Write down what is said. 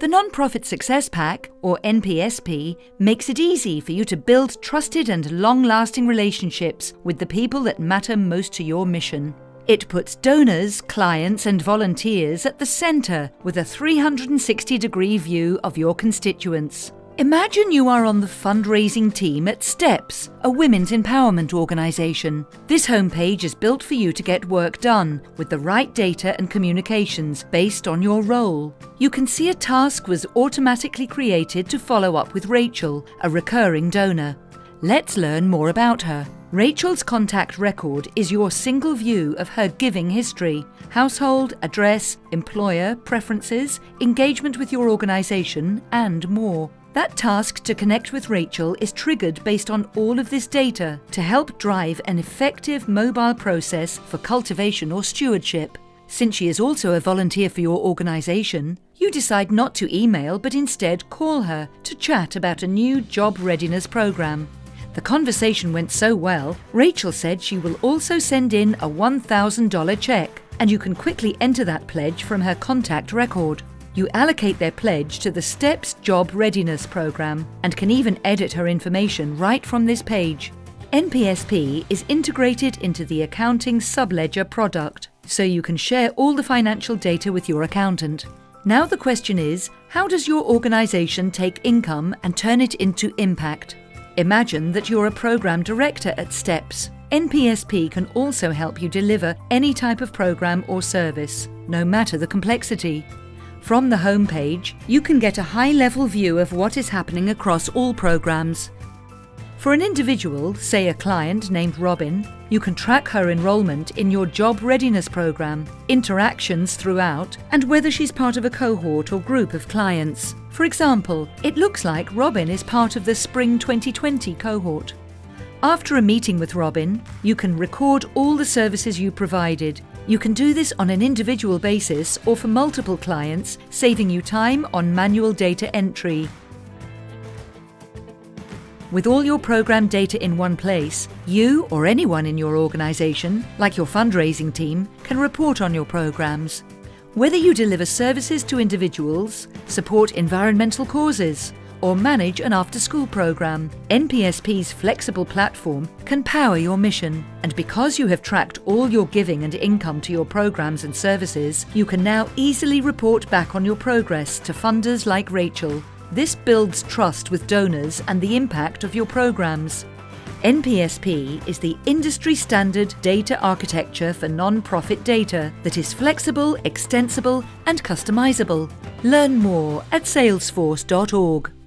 The Nonprofit Success Pack, or NPSP, makes it easy for you to build trusted and long lasting relationships with the people that matter most to your mission. It puts donors, clients, and volunteers at the centre with a 360 degree view of your constituents. Imagine you are on the fundraising team at STEPS, a women's empowerment organisation. This homepage is built for you to get work done with the right data and communications based on your role. You can see a task was automatically created to follow up with Rachel, a recurring donor. Let's learn more about her. Rachel's contact record is your single view of her giving history household, address, employer, preferences, engagement with your organisation, and more. That task to connect with Rachel is triggered based on all of this data to help drive an effective mobile process for cultivation or stewardship. Since she is also a volunteer for your organisation, you decide not to email but instead call her to chat about a new job readiness programme. The conversation went so well, Rachel said she will also send in a $1,000 cheque, and you can quickly enter that pledge from her contact record. You allocate their pledge to the STEPS Job Readiness Programme and can even edit her information right from this page. NPSP is integrated into the accounting subledger product, so you can share all the financial data with your accountant. Now the question is, how does your organisation take income and turn it into impact? Imagine that you're a programme director at STEPS. NPSP can also help you deliver any type of programme or service, no matter the complexity. From the home page, you can get a high-level view of what is happening across all programs. For an individual, say a client named Robin, you can track her enrolment in your job readiness program, interactions throughout, and whether she's part of a cohort or group of clients. For example, it looks like Robin is part of the Spring 2020 cohort. After a meeting with Robin, you can record all the services you provided. You can do this on an individual basis or for multiple clients, saving you time on manual data entry. With all your program data in one place, you or anyone in your organisation, like your fundraising team, can report on your programs. Whether you deliver services to individuals, support environmental causes, or manage an after-school program. NPSP's flexible platform can power your mission. And because you have tracked all your giving and income to your programs and services, you can now easily report back on your progress to funders like Rachel. This builds trust with donors and the impact of your programs. NPSP is the industry standard data architecture for non-profit data that is flexible, extensible and customizable. Learn more at salesforce.org.